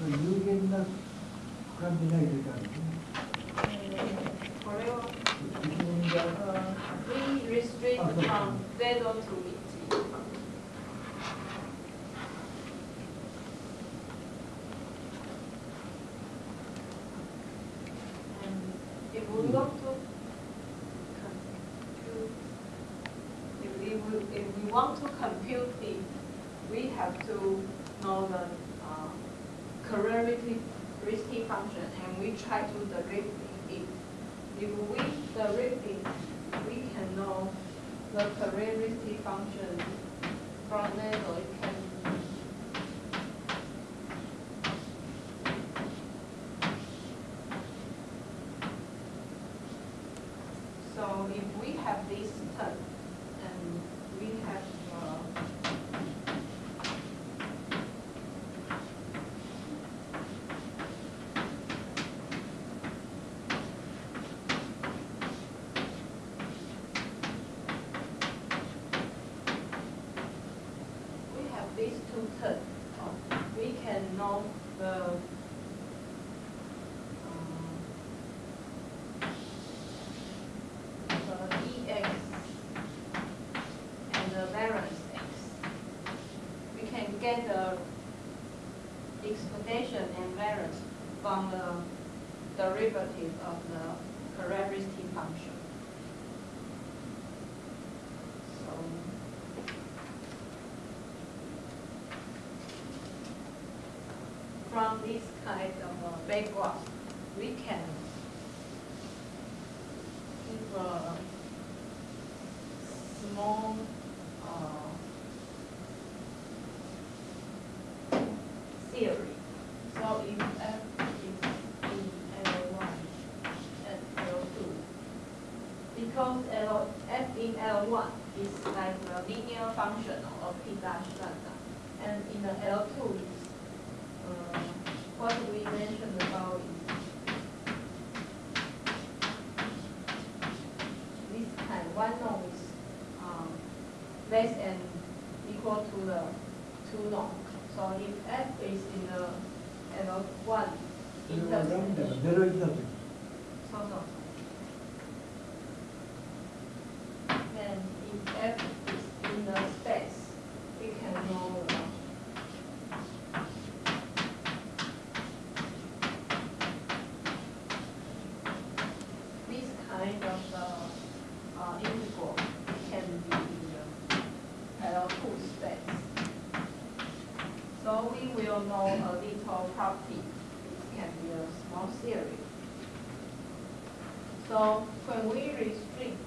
の有限な感じないといかんですね。これを一年が uh, we restrict Okay. from zero to if we have this uh, term, and we have, uh, we have these two terms, uh, we can know the, um, the EX and the variance X. We can get the expectation and variance from the derivative of the characteristic function. So, from this kind of uh, background, we can give a small uh, theory. So if f is in L1 and L2, because L, f in L1 is like a functional of p dash lambda. And in the L2 uh, what we mentioned about this kind, one norm is um, less than equal to the two norm. So if f is in the L1 intersection. Middle intersection. So, so. So when we restrict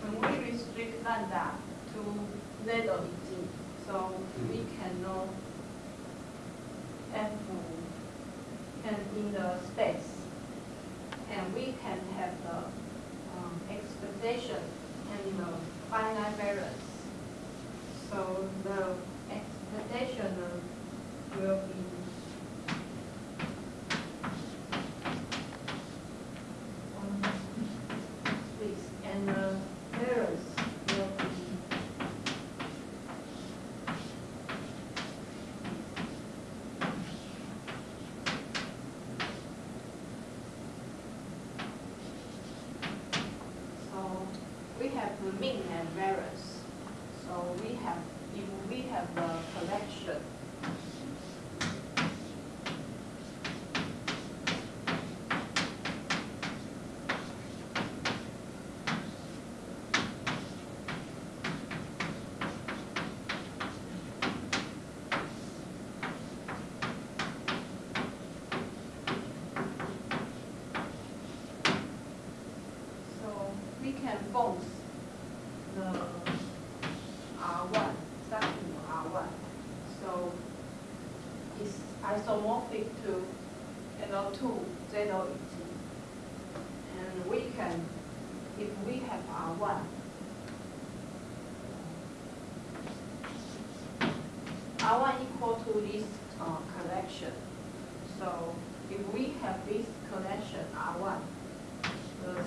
when we restrict lambda to z of g, so we can know f and in the space, and we can have the um, expectation and the finite variance. So the expectation will be um, this, and the variance will be So the mean and variance. So we have, if we have the collection, so we can form the R1, starting with R1. So it's isomorphic to L2, zero E And we can, if we have R1, R1 equal to this uh, collection. So if we have this collection R1, the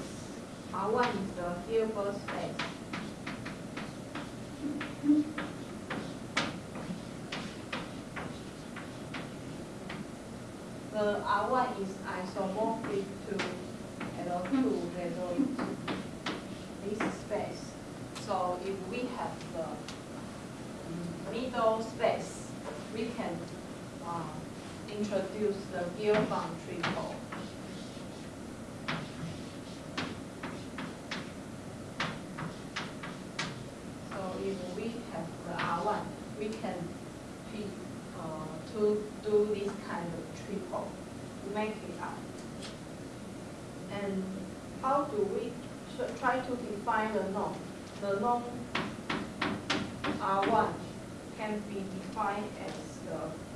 R1 is the Hilbert space. The R1 is isomorphic to L2 resolute this space. So if we have the middle space, introduce the Gilbert triple. So if we have the R1, we can pick, uh, to do this kind of triple, make it up. And how do we try to define the norm? The norm R1 can be defined as the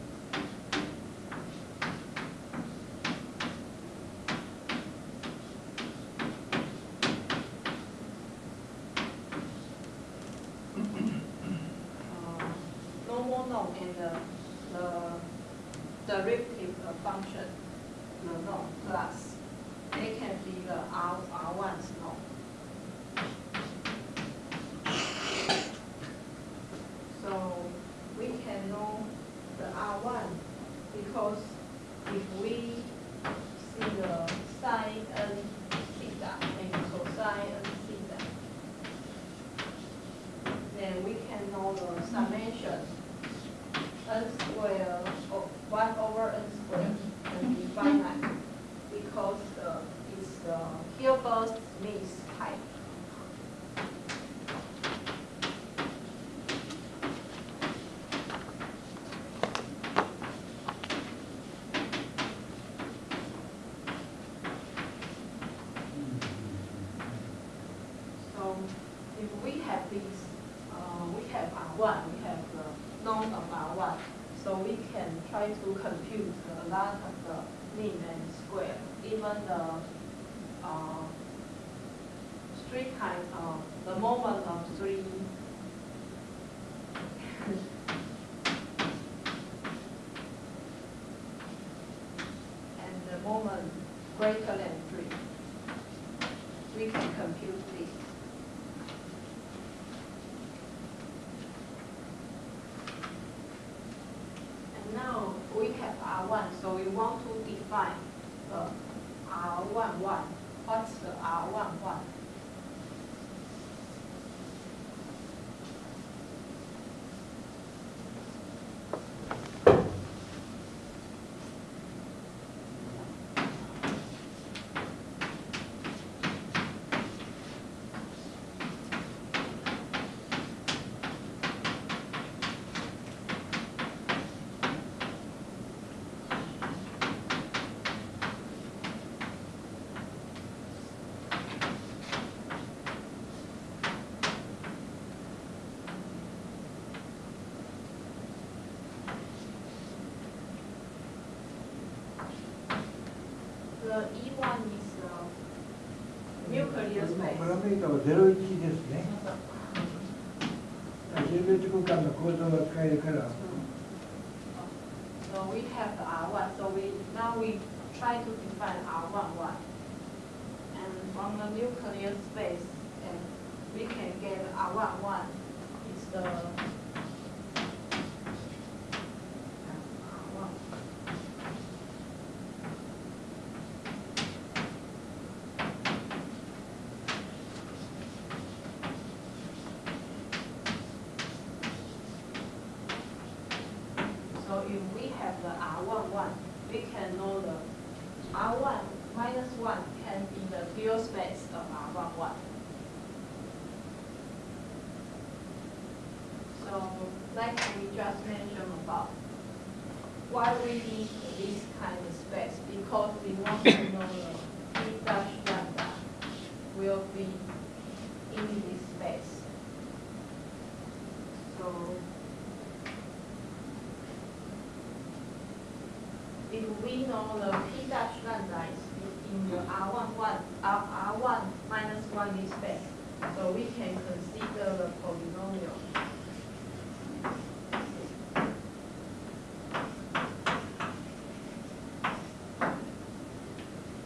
function, the node plus. They can be the R, R1's no. So we can know the R1 because if we see the sine n theta and cosine n theta, then we can know the summation n squared 1 over n squared and be finite because uh, it's uh, Hilbert's means uh, three kind of, the moment of three. And the moment greater than three we can compute this. And now we have R1, so we want to define メータは01ですね。生別空間の構造が使えるから、if we know the P dash lambda is in the R1 one, R, R1 minus one space, so we can consider the polynomial.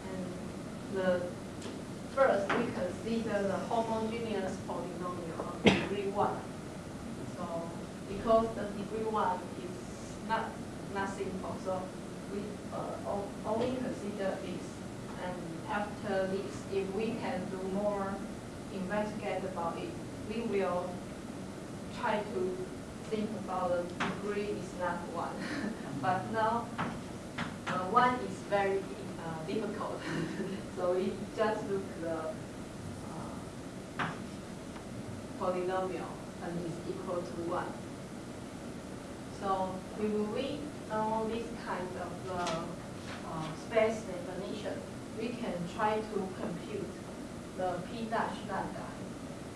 And the, first, we consider consider the homogeneous polynomial of degree one. So because the degree one is not, not simple, so we uh, o- only consider this. And after this, if we can do more investigate about it, we will try to think about the degree is not one. But now, uh, one is very uh, difficult. So we just look the uh, polynomial and it's equal to one. So we will read know this kind of the uh, space definition. We can try to compute the p dash lambda.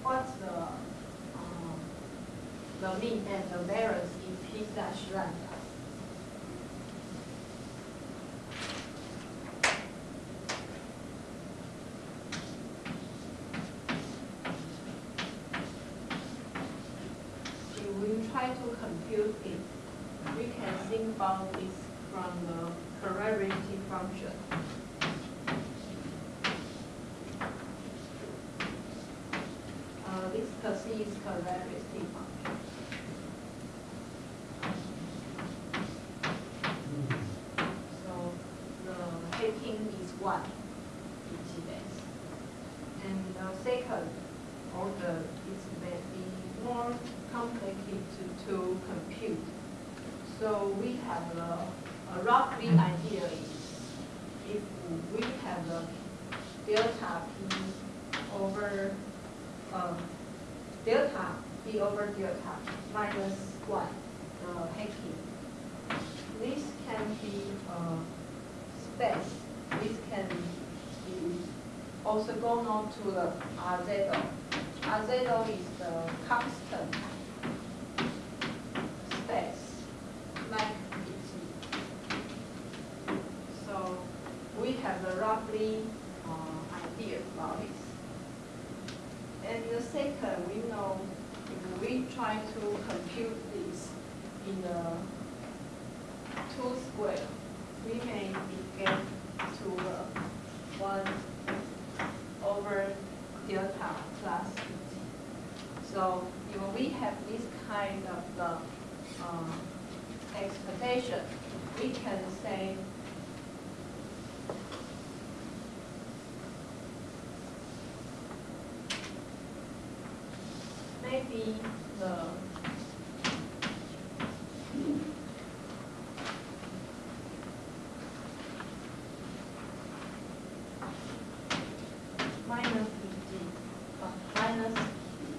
What's the um, the mean and the variance in p dash lambda? If we try we can think about this from the correlative function. Uh, this is correlative function. So the heading is one, each days. And the second order is maybe more complicated to, to compute. So we have a, a roughly idea is if we have a delta p over um, delta p over delta minus one, the hacking. This can be uh, space. This can be orthogonal to the RZ. RZ is the constant space like it. So we have a roughly uh, idea about it. And the second, we know if we try to compute this in the two square, we may get to uh, one over delta plus t. So if we have this kind of the uh, expectation, we can say maybe the minus Vg, uh, minus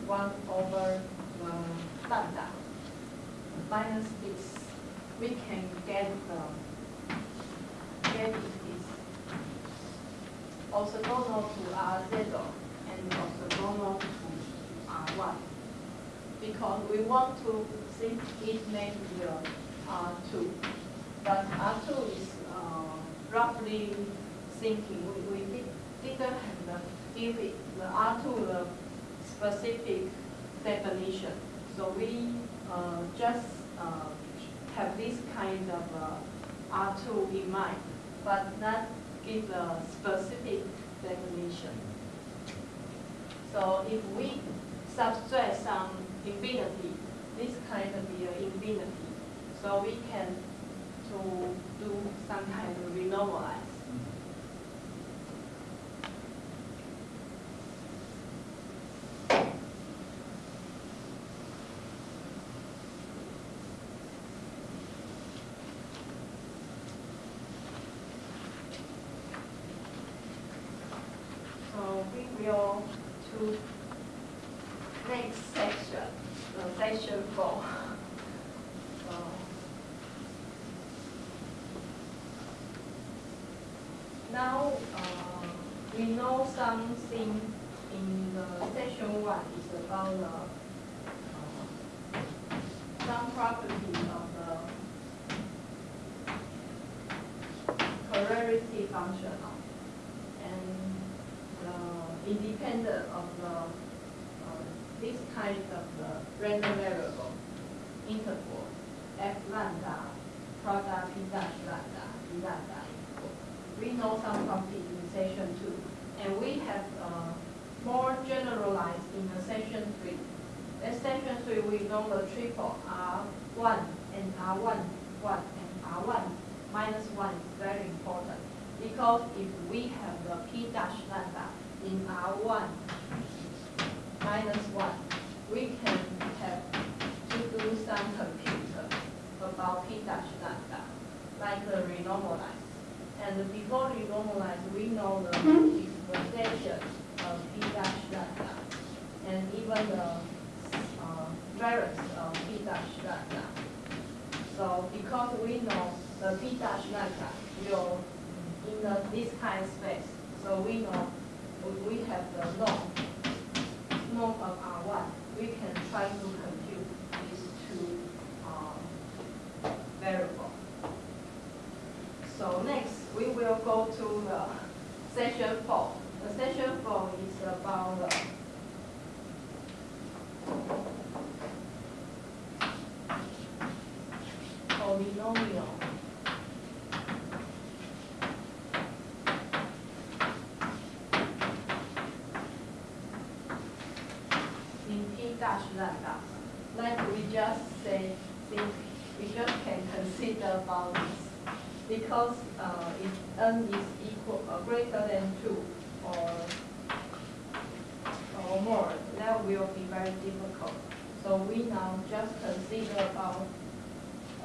one over the lambda. Minus this, we can get the, get it is orthogonal to R0 and orthogonal to R1. Because we want to think it may be a R2. But R2 is uh, roughly thinking, we, we did- the, give it, the R2 the specific definition. So we uh, just uh, have this kind of uh, R2 in mind, but not give a specific definition. So if we subtract some infinity, this kind of be infinity. So we can to do some kind of renormalize. So we will to next section, the section four. So, Now, uh, know something in the section one is about the, uh, some property of the correlative function and uh, independent of the, uh, this kind of the random variable interval f lambda product p dash lambda p lambda equal. We know some property in section two, and we have uh, more generalized in the section three. In section three, we know the triple R one and R one, one and R one minus one is very important. Because if we have the P dash lambda in R one minus one, we can have to do some compute about P dash lambda, like the renormalize. And before renormalize, we know the of B dash lambda, and even the uh, variance of B dash lambda. So because we know the B dash lambda will in the, this kind of space, so we know we, have the norm, norm of R1, we can try to compute these two uh, variables. So next, we will go to the section four. The session four is about the polynomial. In P dash lambda, like we just say, we just can consider this because uh, if n is equal uh, greater than two or or more, that will be very difficult. So we now just consider about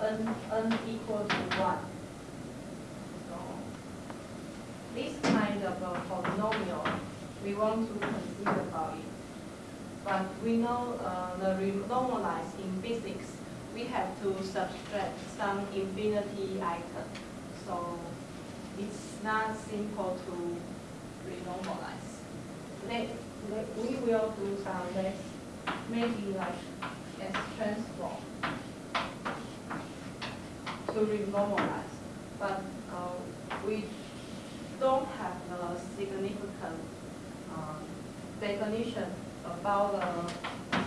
n n equal to one. So this kind of a polynomial, we want to consider about it. But we know uh, the renormalize in physics, we have to subtract some infinity item. So it's not simple to renormalize. Let, let, we will do some less, maybe like S transform to renormalize. But uh, we don't have a significant um, definition about the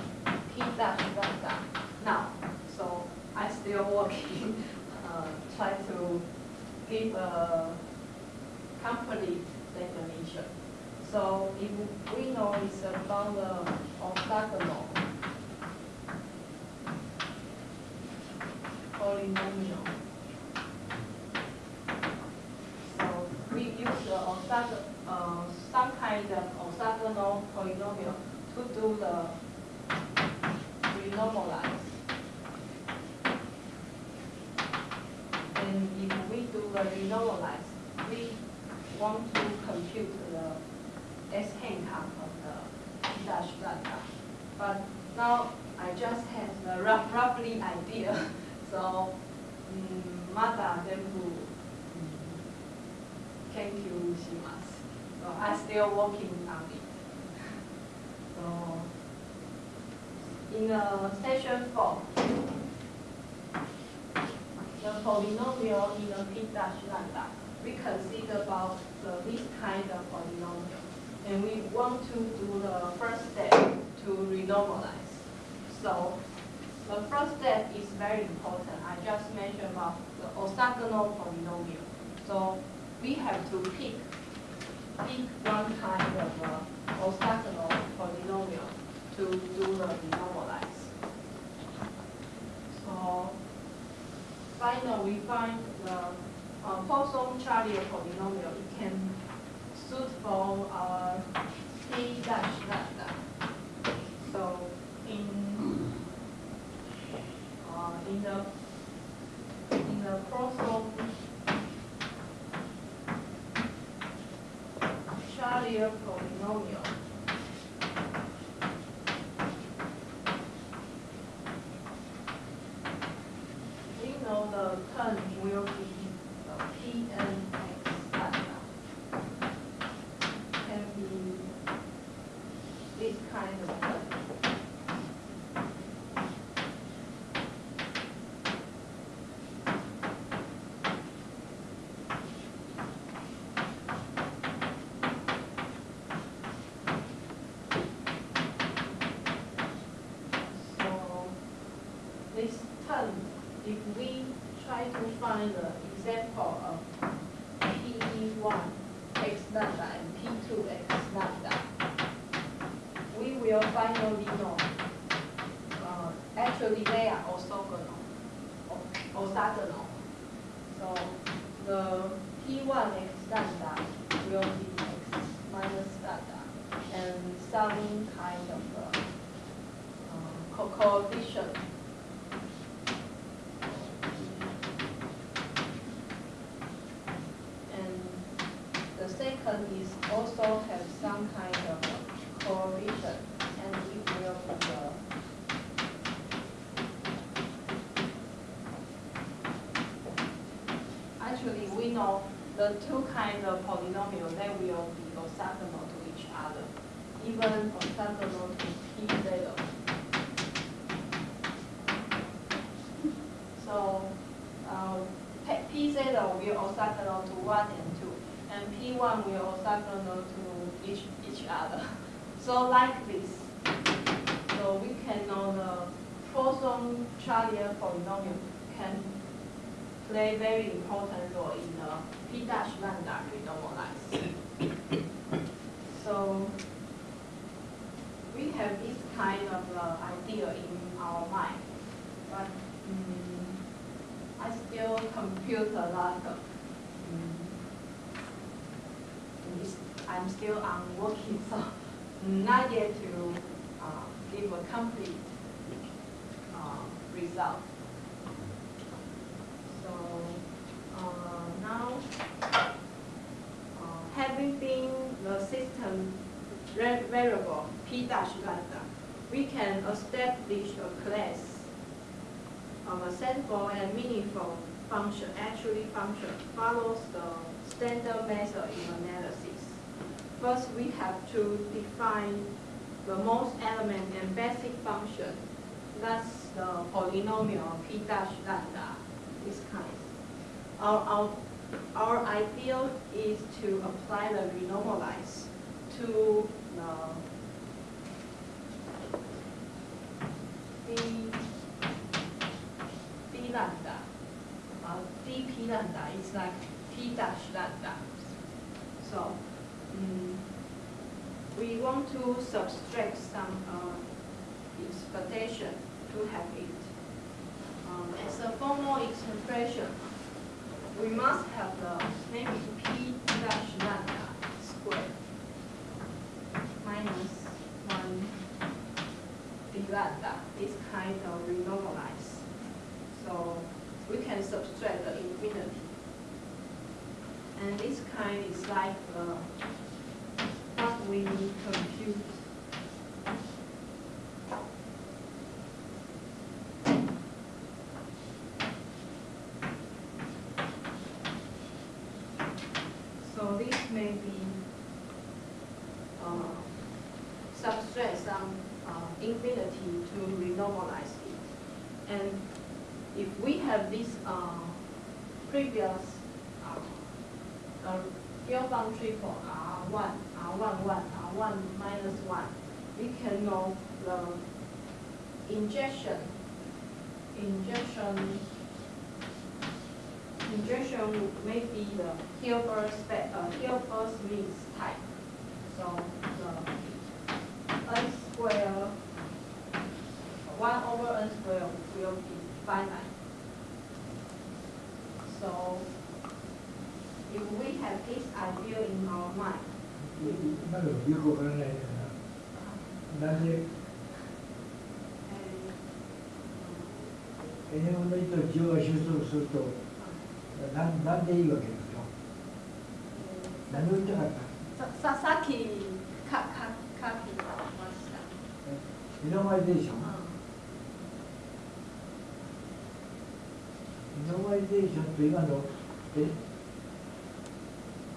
P dash lambda now. So I still working, uh, try to give a complete definition. So if we know it's about the orthogonal polynomial. So we use the orthogonal, uh, some kind of orthogonal polynomial to do the renormalize. And if we do the renormalize, we want to compute the S half of the P dash data, But now I just have the rough, roughly idea. So mm, um, Mata then who thank you shimasu. So I'm still working on it. So in a session four, the polynomial in the dash lambda, we consider about the, this kind of polynomial. And we want to do the first step to renormalize. So the first step is very important. I just mentioned about the orthogonal polynomial. So we have to pick, pick one kind of uh, orthogonal polynomial to do the renormalize. So finally, we find the uh, Poisson-Charlier polynomial. It can suit for our P dash lambda. So in uh, in the in the Poisson Charlier polynomial. Know the term will be uh, Pn x lambda. Can be this kind of term. So this term, if we try to find the example of P1 x lambda and P2 x lambda, finally know. Uh, actually, they are orthogonal, or orthogonal. So the P1 x lambda will be x minus lambda, and some kind of uh, uh, co- coefficient. And the second is also have some kind of coefficient, and it will be the Actually, we know the two kinds of polynomials, they will be orthogonal to each other, even orthogonal to p zero. So, uh, pe- p zero will orthogonal to one and two, and p one will orthogonal to each, each other. So like this, so we can know the Poisson Charlier polynomial can play very important role in the P dash lambda renormalize. So we have this kind of uh, idea in our mind, but mm, I still compute a lot of, mm, I'm still on working, so not yet to uh, give a complete uh, result. So, uh, now, uh, having been the system variable p dash lambda, we can establish a class of a sensible and meaningful function, actually function, follows the standard method in analysis. First, we have to define the most element and basic function. That's the polynomial p dash lambda, this kind. Our, our, our ideal is to apply the renormalize to the d, lambda. Uh, dp lambda is like p dash lambda. So, mm, we want to subtract some uh, expectation to have it. Um, as a formal expression, we must have the maybe p dash lambda squared minus one d lambda is kind of renormalized. So we can subtract the infinity. And this kind is like the what we compute. So this may be uh, subtract some uh, infinity to renormalize it. And if we have this uh, previous uh, real boundary for R1, R1, 1, R1 minus 1, we can know the injection, injection, injection may be the Hilbert uh, Hilbert Schmidt type. So the n square, one over n square will be finite. So if we have this idea in our mind, 今のよくわからないんだな。なんでの1と10が収束すると、なんなんでいいわけですよ。何を言いたかった？さささっきかか書きました。ミノマイゼーション。ミノマイゼーションと今の、え？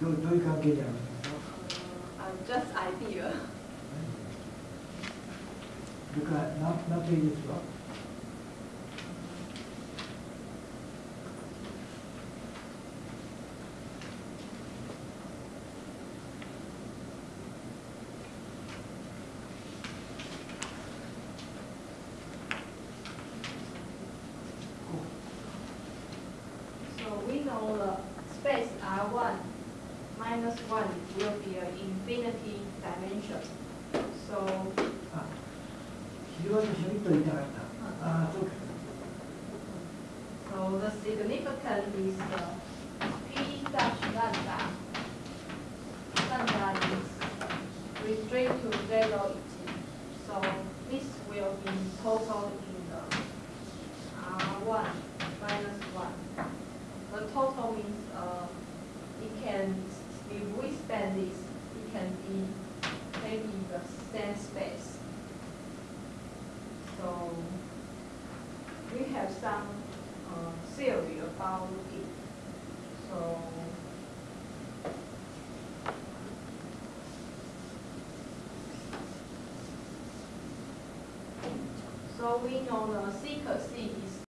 どうどういう関係にあるんですか Uh, just idea. それから何何ページですか So the significance is P dash lambda. Lambda is restrained to zero So this will be total in the uh, 1 minus 1. The total means uh, it can, if we spend this, it can be maybe the same space. Some uh, theory about it. So so we know the is